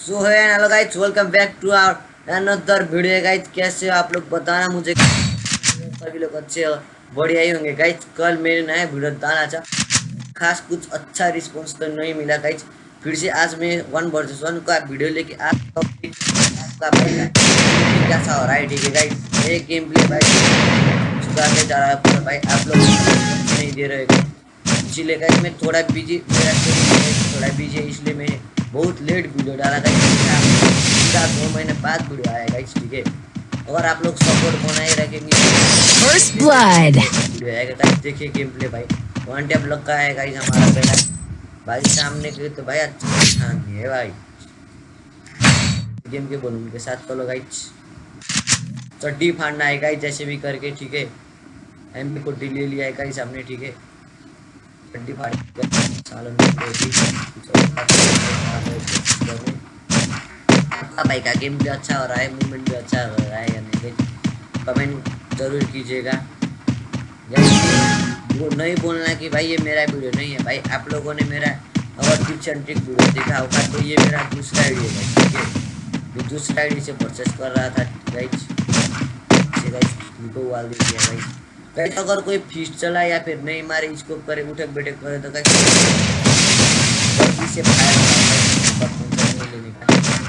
So hi hello guys welcome back to our another video guys कैसे हो आप लोग? बताना मुझे। सभी लोग अच्छे हो, बढ़िया ही होंगे गाइस कल मेरे नया वीडियो डाला था। खास कुछ अच्छा रिस्पांस तो नहीं मिला गाइस फिर से आज मैं वन वर्सेस वन का वीडियो लेके आ आपका भाई कैसा हो रहा है, ठीक है गाइस एक गेम प्ले भाई सुधारने जा रहा है भाई, आप लोग नहीं दे रहे इसीलिए गाइस मैं थोड़ा बिज़ी मेरा थोड़ा बिज़ी है, इसलिए मैं बहुत लेट वीडियो डाला था सीधा दो महीने बाद वीडियो आएगा इस ठीक है। अगर आप लोग सपोर्ट बनाए रखेंगे। फ़र्स्ट ब्लड वीडियो आएगा गाइस देखिए गेम प्ले भाई। वन टैप लग का है गाइस हमारा पहला भाई सामने के तो भाई अच्छा हाँ है भाई। गेम के बोलून के साथ चलो गाइस चड्डी फाड़ना है गाइस जैसे भी करके ठीक है। एम को डी ले लिया है गाइस हमने ठीक है। चड्डी फाड़ आपका भाई का गेम भी अच्छा हो रहा है मूवमेंट भी अच्छा हो रहा है यानी नहीं कमेंट ज़रूर कीजिएगा। वो नहीं बोलना कि भाई ये मेरा वीडियो नहीं है, भाई आप लोगों ने मेरा अगर टिप्स एंड ट्रिक वीडियो देखा होगा तो ये मेरा दूसरा वीडियो है, ठीक है? जो दूसरा आईडी से परचेस कर रहा था गाइज़ गाइज़ उनको वाल दे दिया गाइज़ अगर कोई फ़ीस चला या फिर नहीं मारे इसको करे उठक बैठक करे तो गाइज़ से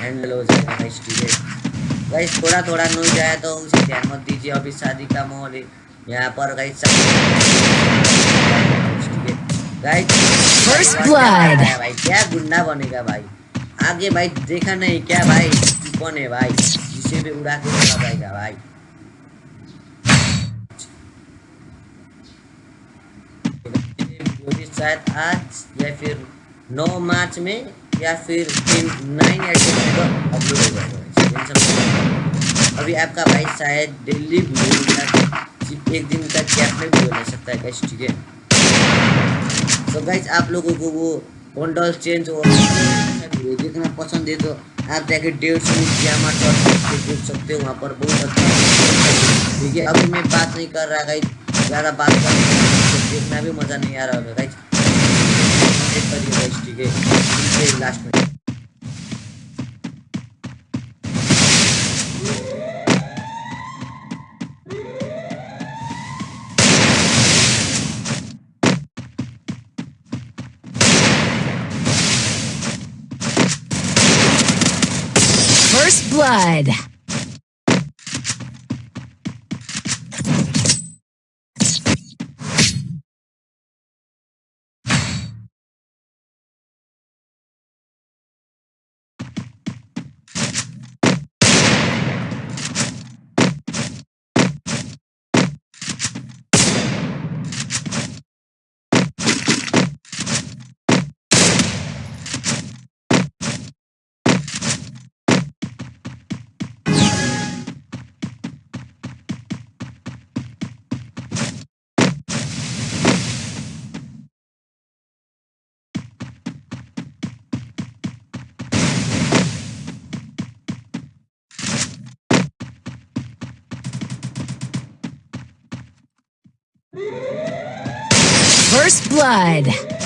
हैंडल हो जाएगा गाइस ठीक है गाइस थोड़ा थोड़ा नहीं जाए तो उसे ध्यान मत दीजिए अभी शादी का माहौल है। यहाँ पर गाइस गाइस फ़र्स्ट ब्लड भाई? क्या गुंडा बनेगा भाई? आगे भाई देखा नहीं क्या भाई? कौन है भाई? जिसे भी उड़ा के चला भाई शायद आज या फिर नौ मार्च में या फिर नाइन को अपलोड हो जाएगा। अभी आपका भाई शायद दिल्ली सिर्फ़ एक दिन का कैप में भी ले सकता है गैस ठीक है? तो गाइस आप लोगों को वो कंडल चेंज और देखना पसंद है तो आप जाके डेढ़ सौ जामा देख सकते हो, वहाँ पर बहुत अच्छा ठीक है? अभी मैं बात नहीं कर रहा गाइज़ ज़्यादा बात कर देखना भी मज़ा नहीं आ रहा होगा गाइस ठीक है लास्ट में First blood. First Blood.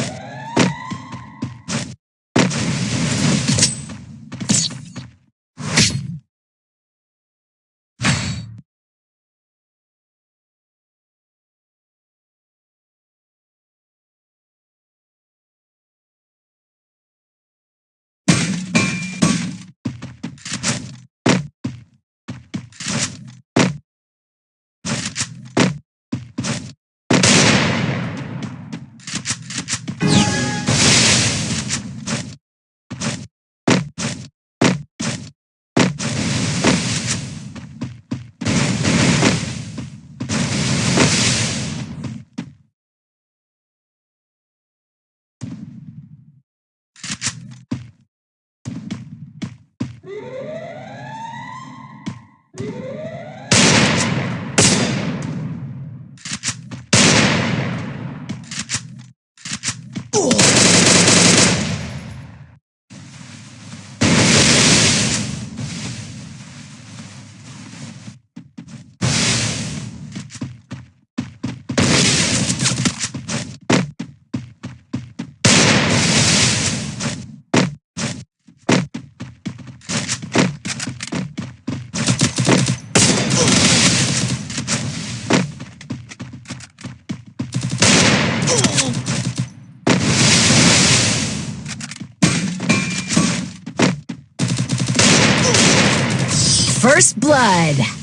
blood.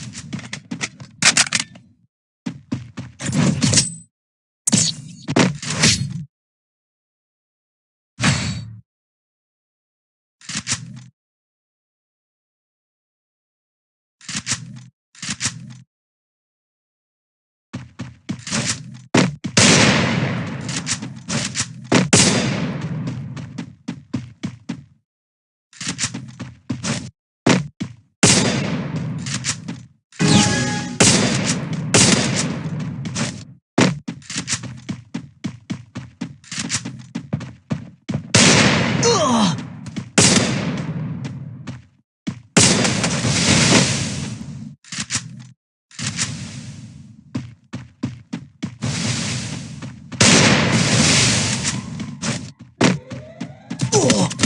Oh!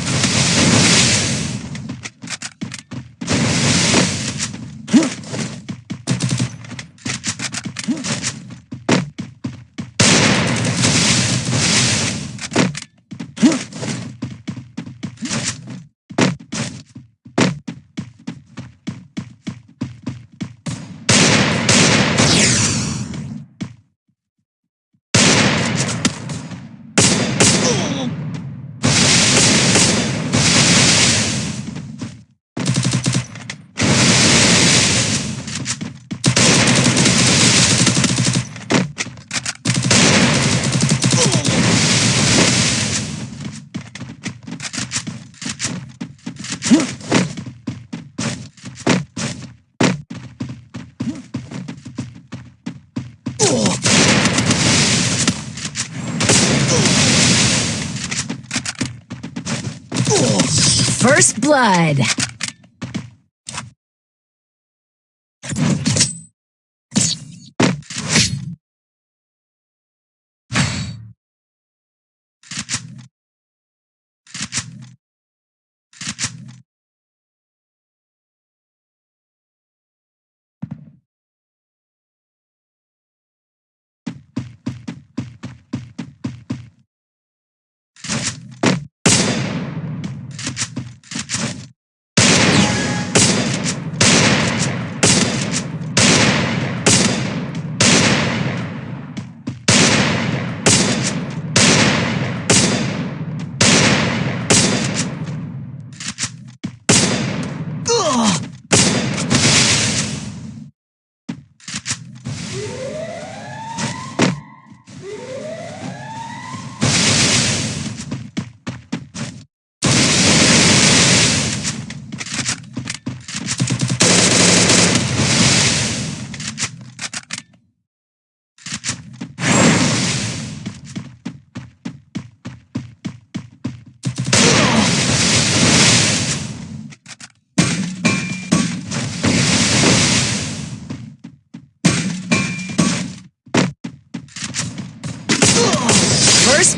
First blood.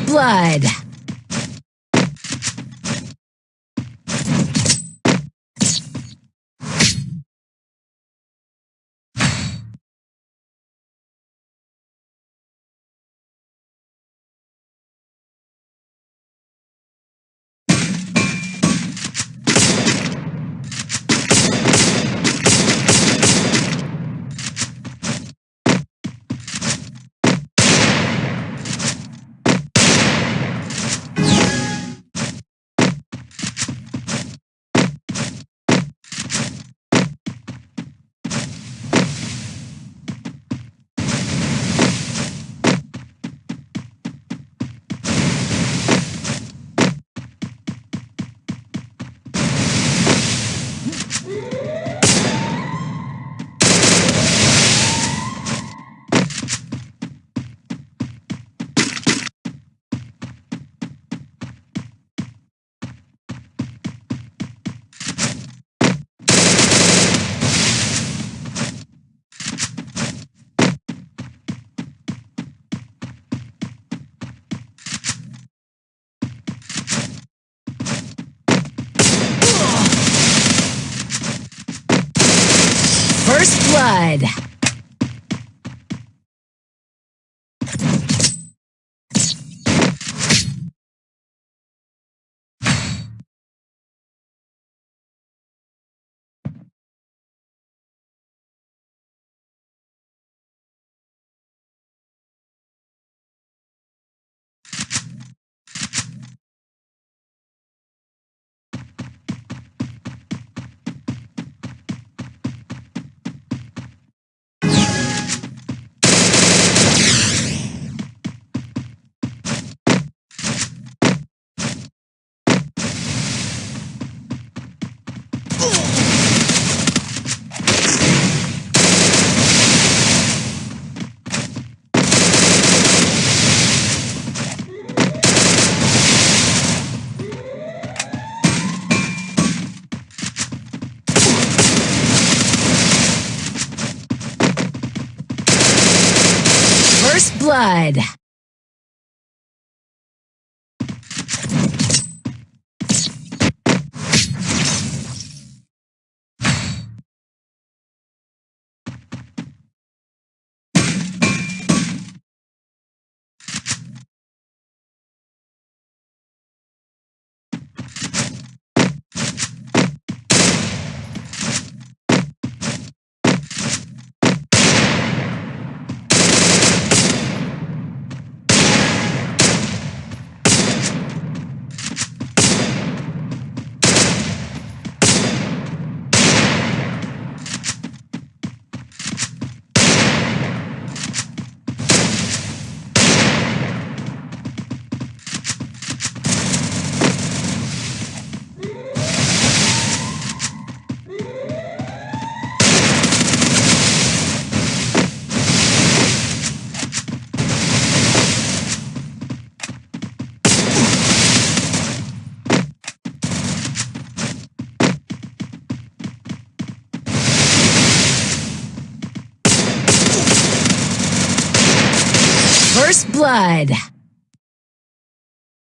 Blood. good. First blood. Blood.